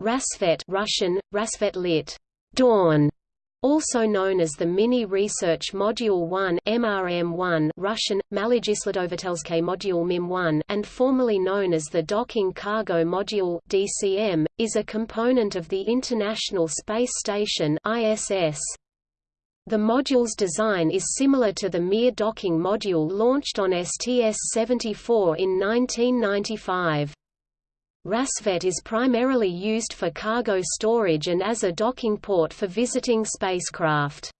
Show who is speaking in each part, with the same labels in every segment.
Speaker 1: Rassvet Russian, Rasvet lit. Dawn, also known as the Mini Research Module 1 MRM1 Russian, Malegisladovatelske Module MIM1 and formerly known as the Docking Cargo Module DCM, is a component of the International Space Station ISS. The module's design is similar to the Mir docking module launched on STS-74 in 1995. Rassvet is primarily used for cargo storage and as a docking port for visiting spacecraft.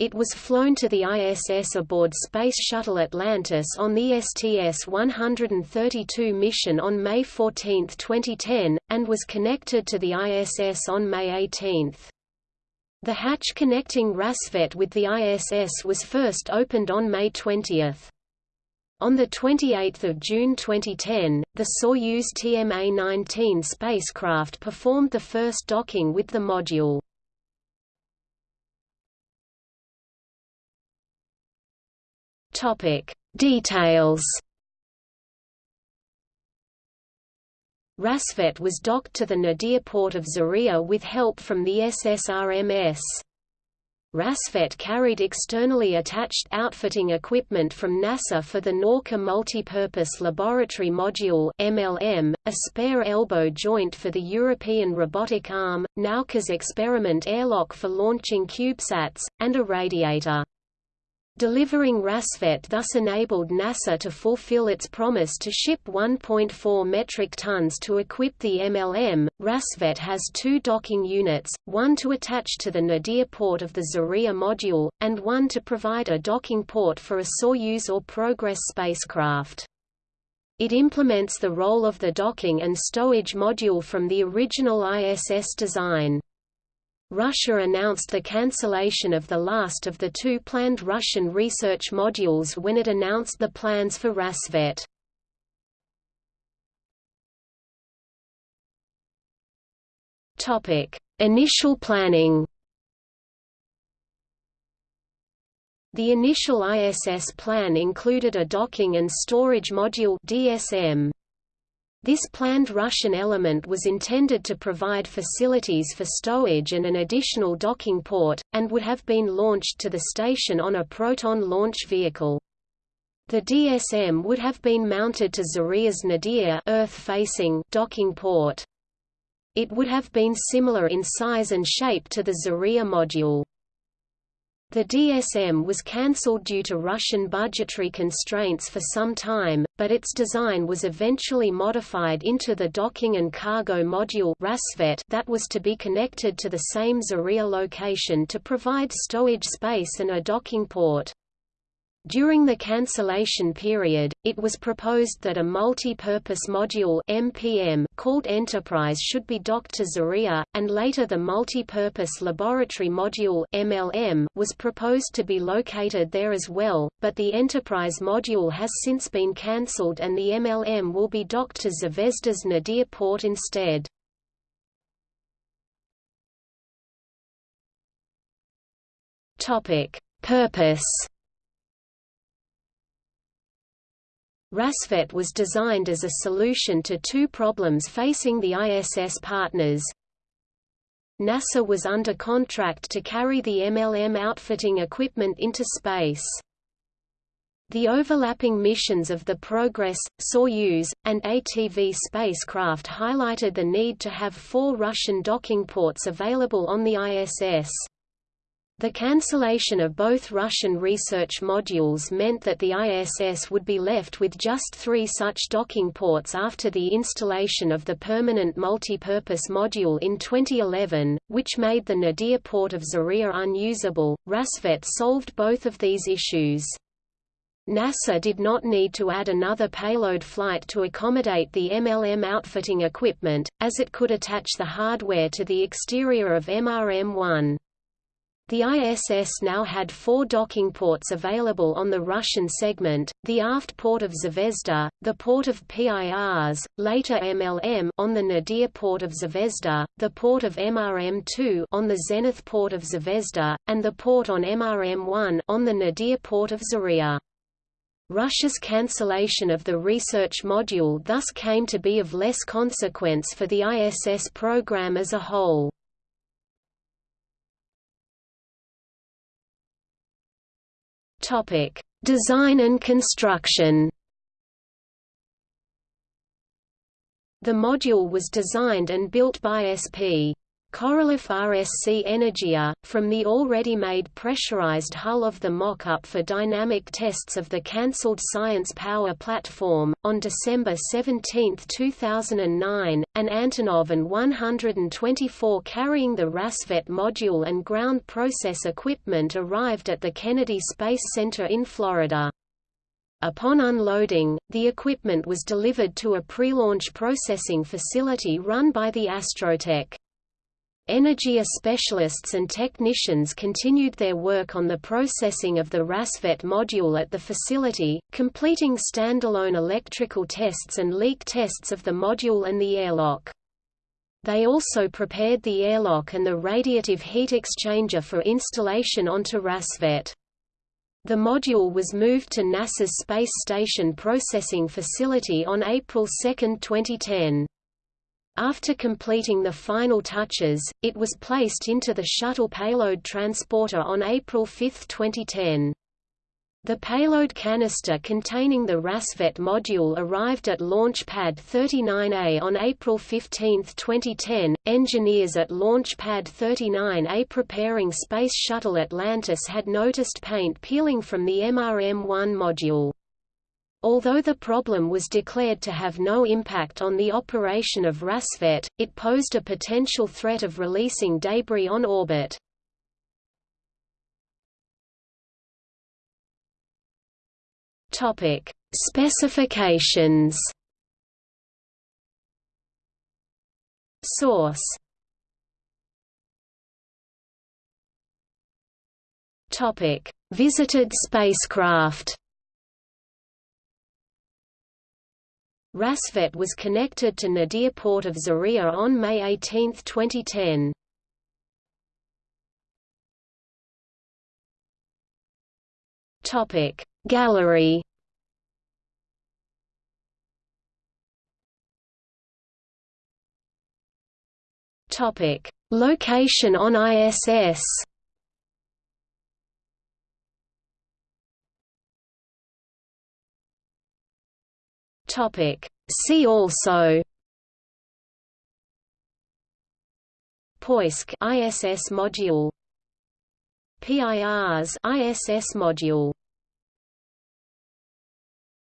Speaker 1: It was flown to the ISS aboard Space Shuttle Atlantis on the STS-132 mission on May 14, 2010, and was connected to the ISS on May 18. The hatch connecting Rassvet with the ISS was first opened on May 20. On 28 June 2010, the Soyuz TMA-19 spacecraft performed the first docking with the module. Details Rassvet was docked to the Nadir port of Zarya with help from the SSRMS. Rassvet carried externally attached outfitting equipment from NASA for the Nauka Multipurpose Laboratory Module MLM, a spare elbow joint for the European Robotic Arm, Nauka's experiment airlock for launching CubeSats, and a radiator. Delivering Rassvet thus enabled NASA to fulfill its promise to ship 1.4 metric tons to equip the MLM. Rassvet has two docking units, one to attach to the Nadir port of the Zarya module, and one to provide a docking port for a Soyuz or Progress spacecraft. It implements the role of the docking and stowage module from the original ISS design. Russia announced the cancellation of the last of the two planned Russian research modules when it announced the plans for Rassvet. Initial planning The initial ISS plan included a docking and storage module DSM. This planned Russian element was intended to provide facilities for stowage and an additional docking port, and would have been launched to the station on a Proton launch vehicle. The DSM would have been mounted to Zarya's Nadir Earth-facing docking port. It would have been similar in size and shape to the Zarya module. The DSM was cancelled due to Russian budgetary constraints for some time, but its design was eventually modified into the docking and cargo module that was to be connected to the same Zarya location to provide stowage space and a docking port. During the cancellation period, it was proposed that a multi-purpose module MPM called Enterprise should be docked to Zarya, and later the multi-purpose laboratory module MLM was proposed to be located there as well, but the Enterprise module has since been cancelled and the MLM will be docked to Zvezda's Nadir port instead. Purpose Rassvet was designed as a solution to two problems facing the ISS partners. NASA was under contract to carry the MLM outfitting equipment into space. The overlapping missions of the Progress, Soyuz, and ATV spacecraft highlighted the need to have four Russian docking ports available on the ISS. The cancellation of both Russian research modules meant that the ISS would be left with just three such docking ports after the installation of the permanent multipurpose module in 2011, which made the Nadir port of Zarya unusable. Rassvet solved both of these issues. NASA did not need to add another payload flight to accommodate the MLM outfitting equipment, as it could attach the hardware to the exterior of MRM-1. The ISS now had four docking ports available on the Russian segment, the aft port of Zvezda, the port of PIRs, later MLM on the Nadir port of Zvezda, the port of MRM-2 on the Zenith port of Zvezda, and the port on MRM-1 on the Nadir port of Zarya. Russia's cancellation of the research module thus came to be of less consequence for the ISS program as a whole. Design and construction The module was designed and built by SP. Korolev RSC Energia, from the already made pressurized hull of the mock-up for dynamic tests of the cancelled Science Power platform. On December 17, 2009, an Antonov An-124 carrying the Rassvet module and ground process equipment arrived at the Kennedy Space Center in Florida. Upon unloading, the equipment was delivered to a pre-launch processing facility run by the Astrotech. Energia specialists and technicians continued their work on the processing of the Rassvet module at the facility, completing standalone electrical tests and leak tests of the module and the airlock. They also prepared the airlock and the radiative heat exchanger for installation onto Rassvet. The module was moved to NASA's Space Station Processing Facility on April 2, 2010. After completing the final touches, it was placed into the Shuttle Payload Transporter on April 5, 2010. The payload canister containing the Rassvet module arrived at Launch Pad 39A on April 15, 2010. Engineers at Launch Pad 39A preparing Space Shuttle Atlantis had noticed paint peeling from the MRM-1 module. Although the problem was declared to have no impact on the operation of Rassvet, it posed a potential threat of releasing debris on orbit. Topic: Specifications. Source. Topic: Visited spacecraft. Rassvet was connected to Nadir port of Zarya on May 18, 2010. Topic Gallery Topic Location on ISS Topic. See also Poisk ISS module PIRS ISS module